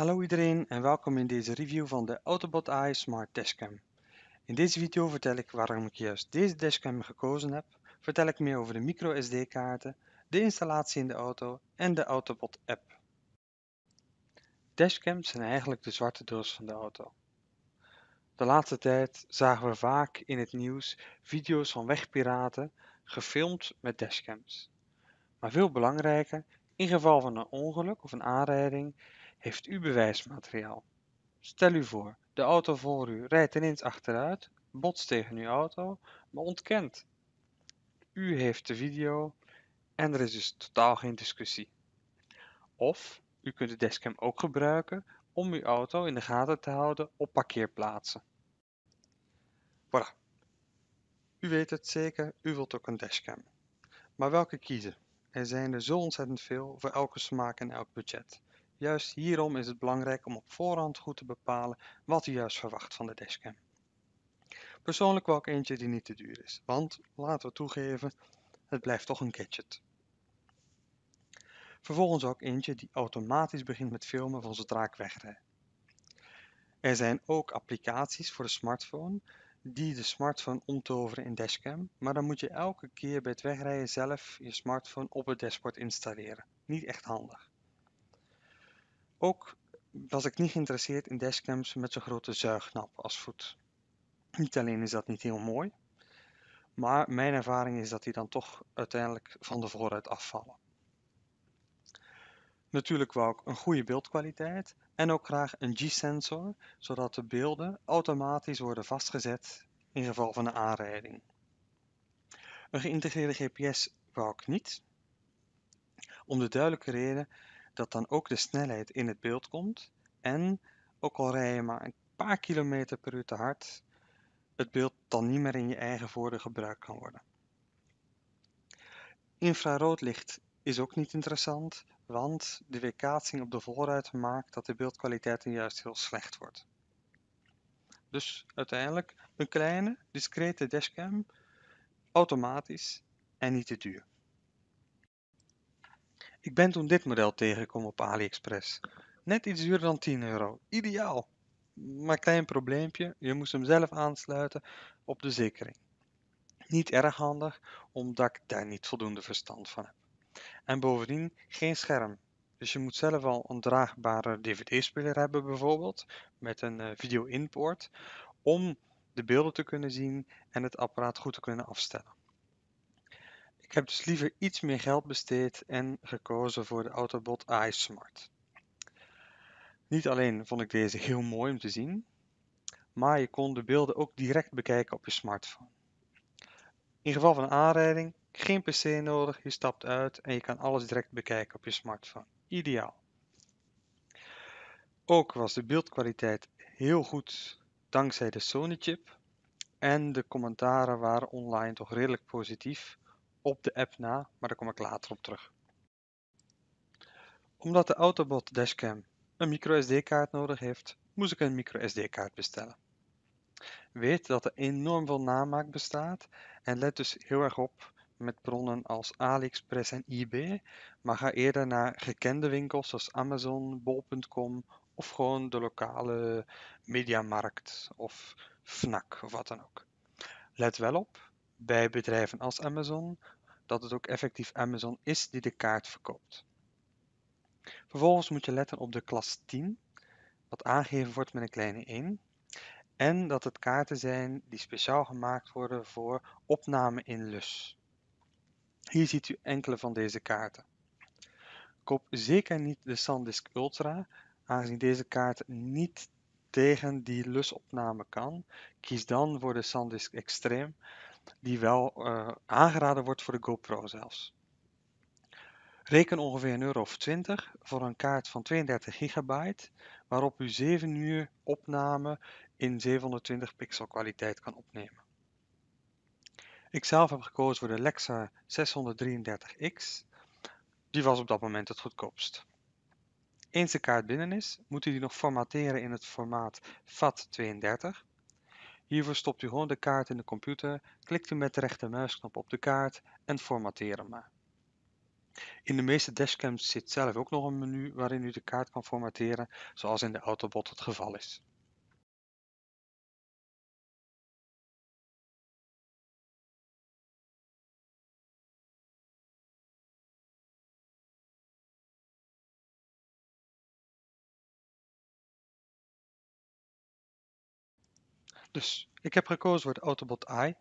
Hallo iedereen en welkom in deze review van de Autobot AI Smart Dashcam. In deze video vertel ik waarom ik juist deze dashcam gekozen heb, vertel ik meer over de micro SD kaarten, de installatie in de auto en de Autobot app. Dashcams zijn eigenlijk de zwarte doos van de auto. De laatste tijd zagen we vaak in het nieuws video's van wegpiraten gefilmd met dashcams. Maar veel belangrijker, in geval van een ongeluk of een aanrijding heeft u bewijsmateriaal. Stel u voor, de auto voor u rijdt ineens achteruit, botst tegen uw auto, maar ontkent. U heeft de video en er is dus totaal geen discussie. Of u kunt de dashcam ook gebruiken om uw auto in de gaten te houden op parkeerplaatsen. Voilà. U weet het zeker, u wilt ook een dashcam. Maar welke kiezen? Er zijn er zo ontzettend veel voor elke smaak en elk budget. Juist hierom is het belangrijk om op voorhand goed te bepalen wat u juist verwacht van de dashcam. Persoonlijk wil ik eentje die niet te duur is, want laten we toegeven, het blijft toch een gadget. Vervolgens ook eentje die automatisch begint met filmen van zodra ik wegrijd. Er zijn ook applicaties voor de smartphone die de smartphone omtoveren in dashcam, maar dan moet je elke keer bij het wegrijden zelf je smartphone op het dashboard installeren. Niet echt handig. Ook was ik niet geïnteresseerd in dashcams met zo'n grote zuignap als voet. Niet alleen is dat niet heel mooi, maar mijn ervaring is dat die dan toch uiteindelijk van de vooruit afvallen. Natuurlijk wou ik een goede beeldkwaliteit en ook graag een G-sensor, zodat de beelden automatisch worden vastgezet in geval van een aanrijding. Een geïntegreerde GPS wou ik niet, om de duidelijke reden dat dan ook de snelheid in het beeld komt en ook al rij je maar een paar kilometer per uur te hard, het beeld dan niet meer in je eigen voordeel gebruikt kan worden. Infraroodlicht is ook niet interessant, want de weerkaatsing op de voorruit maakt dat de beeldkwaliteit juist heel slecht wordt. Dus uiteindelijk een kleine, discrete dashcam, automatisch en niet te duur. Ik ben toen dit model tegengekomen op AliExpress. Net iets duurder dan 10 euro. Ideaal. Maar klein probleempje, je moest hem zelf aansluiten op de zekering. Niet erg handig, omdat ik daar niet voldoende verstand van heb. En bovendien geen scherm. Dus je moet zelf al een draagbare dvd-speler hebben bijvoorbeeld, met een uh, video-inport, om de beelden te kunnen zien en het apparaat goed te kunnen afstellen. Ik heb dus liever iets meer geld besteed en gekozen voor de Autobot AI Smart. Niet alleen vond ik deze heel mooi om te zien, maar je kon de beelden ook direct bekijken op je smartphone. In geval van een aanrijding, geen pc nodig, je stapt uit en je kan alles direct bekijken op je smartphone. Ideaal. Ook was de beeldkwaliteit heel goed dankzij de Sony chip en de commentaren waren online toch redelijk positief op de app na, maar daar kom ik later op terug. Omdat de Autobot Dashcam een microSD-kaart nodig heeft, moest ik een microSD-kaart bestellen. Weet dat er enorm veel namaak bestaat en let dus heel erg op met bronnen als AliExpress en eBay, maar ga eerder naar gekende winkels zoals Amazon, bol.com of gewoon de lokale mediamarkt of Fnac of wat dan ook. Let wel op, bij bedrijven als Amazon dat het ook effectief Amazon is die de kaart verkoopt. Vervolgens moet je letten op de klas 10, wat aangegeven wordt met een kleine 1. En dat het kaarten zijn die speciaal gemaakt worden voor opname in lus. Hier ziet u enkele van deze kaarten. Koop zeker niet de SanDisk Ultra, aangezien deze kaart niet tegen die lusopname kan. Kies dan voor de SanDisk Extreme, die wel uh, aangeraden wordt voor de GoPro zelfs. Reken ongeveer een euro of 20 voor een kaart van 32 gigabyte, waarop u 7 uur opname in 720 pixel kwaliteit kan opnemen. Ik zelf heb gekozen voor de Lexa 633X. Die was op dat moment het goedkoopst. Eens de kaart binnen is, moet u die nog formateren in het formaat FAT32. Hiervoor stopt u gewoon de kaart in de computer, klikt u met de rechtermuisknop op de kaart en formateren maar. In de meeste dashcams zit zelf ook nog een menu waarin u de kaart kan formateren, zoals in de Autobot het geval is. Dus ik heb gekozen voor de Autobot i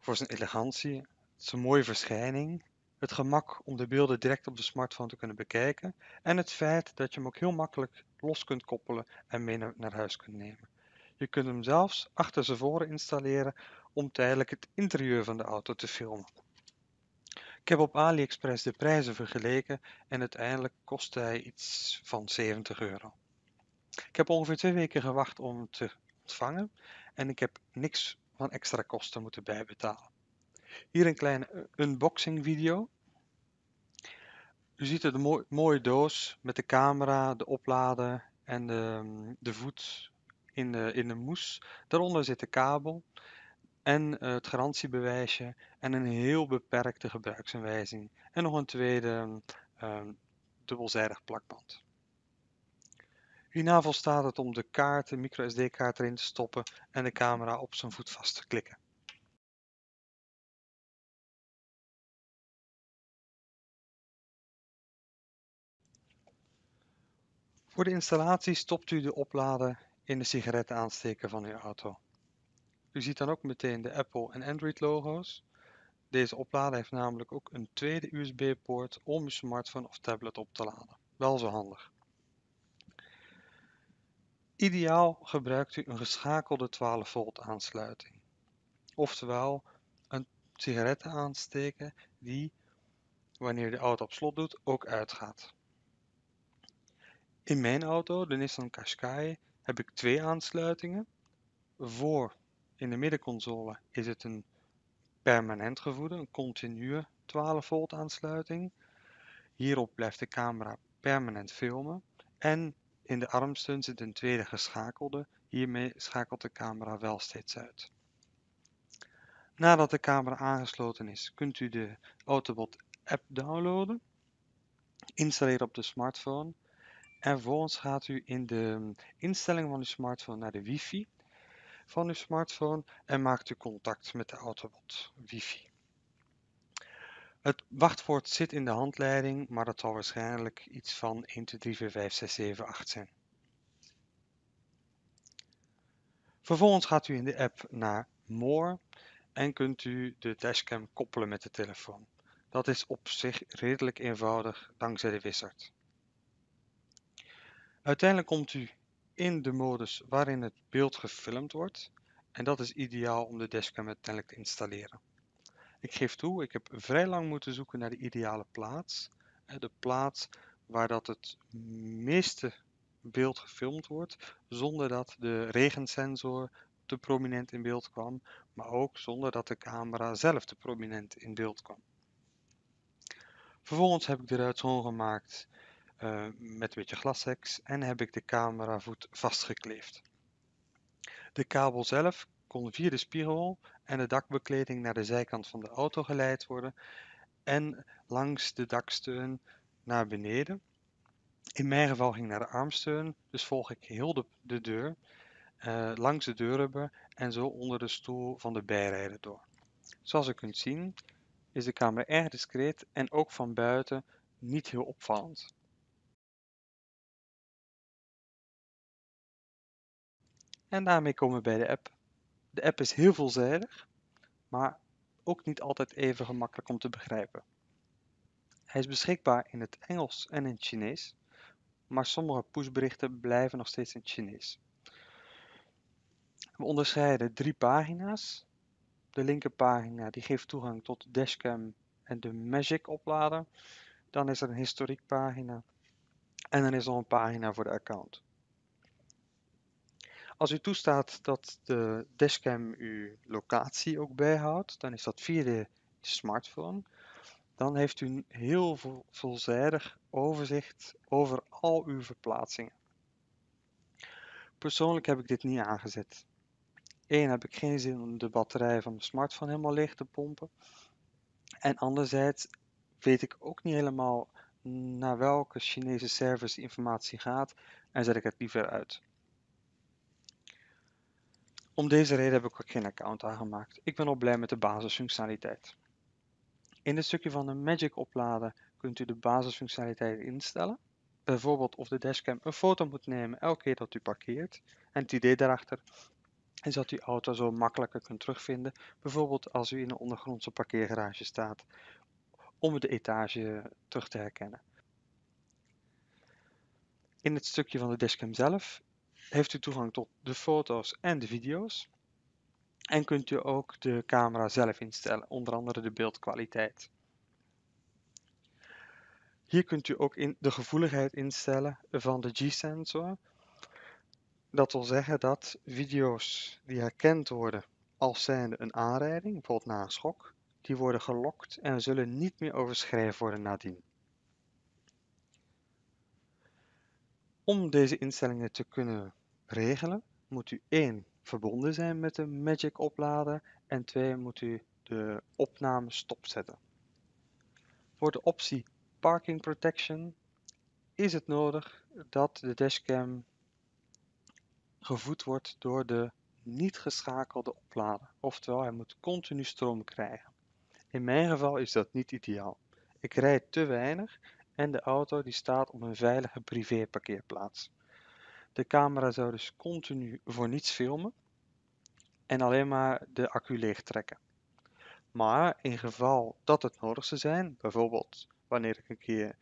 voor zijn elegantie, zijn mooie verschijning, het gemak om de beelden direct op de smartphone te kunnen bekijken en het feit dat je hem ook heel makkelijk los kunt koppelen en mee naar huis kunt nemen. Je kunt hem zelfs achter zijn voren installeren om tijdelijk het interieur van de auto te filmen. Ik heb op AliExpress de prijzen vergeleken en uiteindelijk kostte hij iets van 70 euro. Ik heb ongeveer twee weken gewacht om te ontvangen en ik heb niks van extra kosten moeten bijbetalen. Hier een kleine unboxing video. U ziet een mooie doos met de camera, de oplader en de, de voet in de, in de moes. Daaronder zit de kabel en eh, het garantiebewijsje en een heel beperkte gebruiksaanwijzing. En nog een tweede uh, dubbelzijdig plakband. Hierna volstaat het om de kaart, de microSD-kaart erin te stoppen en de camera op zijn voet vast te klikken. Voor de installatie stopt u de oplader in de sigarettenaansteker van uw auto. U ziet dan ook meteen de Apple en Android logo's. Deze oplader heeft namelijk ook een tweede USB-poort om uw smartphone of tablet op te laden. Wel zo handig. Ideaal gebruikt u een geschakelde 12 volt aansluiting. Oftewel een sigarettenaansteker die, wanneer de auto op slot doet, ook uitgaat. In mijn auto, de Nissan Qashqai, heb ik twee aansluitingen. Voor in de middenconsole is het een permanent gevoede, een continue 12 volt aansluiting. Hierop blijft de camera permanent filmen. En in de armsteun zit een tweede geschakelde. Hiermee schakelt de camera wel steeds uit. Nadat de camera aangesloten is, kunt u de Autobot app downloaden, installeren op de smartphone en vervolgens gaat u in de instellingen van uw smartphone naar de wifi van uw smartphone en maakt u contact met de Autobot wifi. Het wachtwoord zit in de handleiding, maar dat zal waarschijnlijk iets van 1, 2, 3, 4, 5, 6, 7, 8 zijn. Vervolgens gaat u in de app naar More en kunt u de dashcam koppelen met de telefoon. Dat is op zich redelijk eenvoudig dankzij de wizard. Uiteindelijk komt u in de modus waarin het beeld gefilmd wordt en dat is ideaal om de dashcam uiteindelijk te installeren. Ik geef toe, ik heb vrij lang moeten zoeken naar de ideale plaats. De plaats waar dat het meeste beeld gefilmd wordt, zonder dat de regensensor te prominent in beeld kwam, maar ook zonder dat de camera zelf te prominent in beeld kwam. Vervolgens heb ik de ruit schoongemaakt uh, met een beetje glashex en heb ik de cameravoet vastgekleefd. De kabel zelf kon via de spiegel en de dakbekleding naar de zijkant van de auto geleid worden en langs de daksteun naar beneden. In mijn geval ging naar de armsteun, dus volg ik heel de, de deur uh, langs de deurrubber en zo onder de stoel van de bijrijder door. Zoals u kunt zien is de camera erg discreet en ook van buiten niet heel opvallend. En daarmee komen we bij de app. De app is heel veelzijdig, maar ook niet altijd even gemakkelijk om te begrijpen. Hij is beschikbaar in het Engels en in het Chinees, maar sommige pushberichten blijven nog steeds in het Chinees. We onderscheiden drie pagina's. De linkerpagina die geeft toegang tot de dashcam en de Magic oplader. Dan is er een historiekpagina en dan is er een pagina voor de account. Als u toestaat dat de dashcam uw locatie ook bijhoudt, dan is dat via de smartphone. Dan heeft u een heel veelzijdig overzicht over al uw verplaatsingen. Persoonlijk heb ik dit niet aangezet. Eén heb ik geen zin om de batterij van mijn smartphone helemaal leeg te pompen. En anderzijds weet ik ook niet helemaal naar welke Chinese service informatie gaat en zet ik het liever uit. Om deze reden heb ik ook geen account aangemaakt. Ik ben al blij met de basisfunctionaliteit. In het stukje van de Magic opladen kunt u de basisfunctionaliteit instellen. Bijvoorbeeld of de dashcam een foto moet nemen elke keer dat u parkeert. En het idee daarachter is dat u auto zo makkelijker kunt terugvinden. Bijvoorbeeld als u in een ondergrondse parkeergarage staat om de etage terug te herkennen. In het stukje van de dashcam zelf heeft u toegang tot de foto's en de video's. En kunt u ook de camera zelf instellen, onder andere de beeldkwaliteit. Hier kunt u ook in de gevoeligheid instellen van de G-sensor. Dat wil zeggen dat video's die herkend worden als zijnde een aanrijding, bijvoorbeeld na een schok, die worden gelokt en zullen niet meer overschreven worden nadien. Om deze instellingen te kunnen regelen, moet u 1 verbonden zijn met de Magic oplader en 2 moet u de opname stopzetten. Voor de optie Parking Protection is het nodig dat de dashcam gevoed wordt door de niet geschakelde oplader. Oftewel, hij moet continu stroom krijgen. In mijn geval is dat niet ideaal. Ik rijd te weinig en de auto die staat op een veilige privéparkeerplaats. De camera zou dus continu voor niets filmen en alleen maar de accu leeg trekken. Maar in geval dat het nodig zou zijn, bijvoorbeeld wanneer ik een keer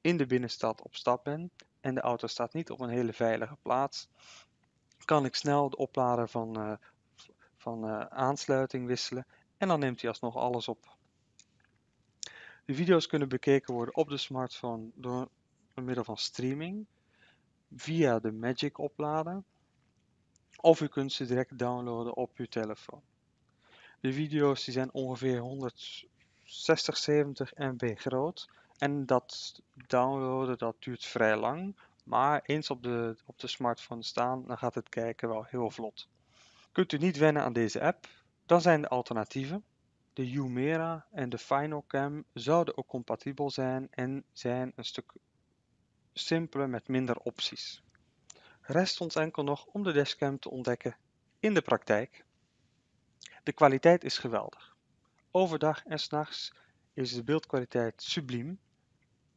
in de binnenstad op stap ben en de auto staat niet op een hele veilige plaats, kan ik snel de oplader van, uh, van uh, aansluiting wisselen en dan neemt hij alsnog alles op. De video's kunnen bekeken worden op de smartphone door middel van streaming via de Magic oplader of u kunt ze direct downloaden op uw telefoon. De video's die zijn ongeveer 160, 70 MB groot en dat downloaden dat duurt vrij lang, maar eens op de, op de smartphone staan, dan gaat het kijken wel heel vlot. Kunt u niet wennen aan deze app, dan zijn de alternatieven. De Umera en de Final Cam zouden ook compatibel zijn en zijn een stuk simpeler met minder opties. Rest ons enkel nog om de dashcam te ontdekken in de praktijk. De kwaliteit is geweldig. Overdag en s'nachts is de beeldkwaliteit subliem.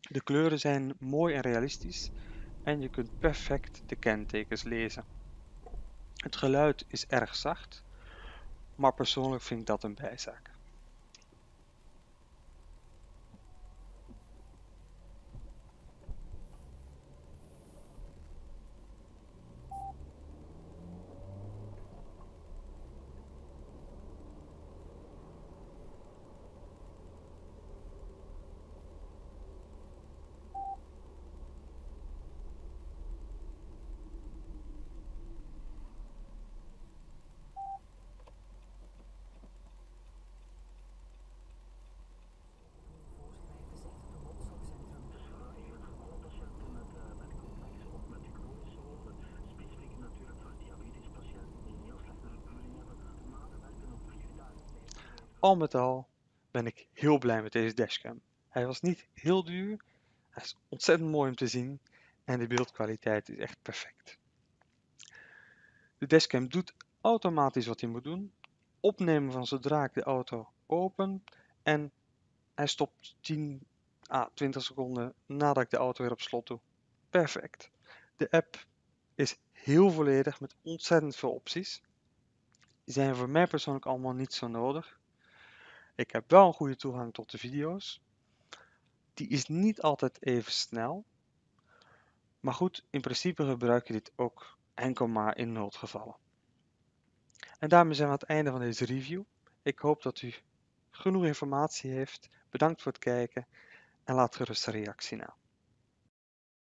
De kleuren zijn mooi en realistisch en je kunt perfect de kentekens lezen. Het geluid is erg zacht, maar persoonlijk vind ik dat een bijzaak. Al met al ben ik heel blij met deze dashcam. Hij was niet heel duur, hij is ontzettend mooi om te zien en de beeldkwaliteit is echt perfect. De dashcam doet automatisch wat hij moet doen. Opnemen van zodra ik de auto open en hij stopt 10 à 20 seconden nadat ik de auto weer op slot doe. Perfect. De app is heel volledig met ontzettend veel opties. Die zijn voor mij persoonlijk allemaal niet zo nodig. Ik heb wel een goede toegang tot de video's. Die is niet altijd even snel. Maar goed, in principe gebruik je dit ook enkel maar in noodgevallen. En daarmee zijn we aan het einde van deze review. Ik hoop dat u genoeg informatie heeft. Bedankt voor het kijken en laat gerust een reactie na.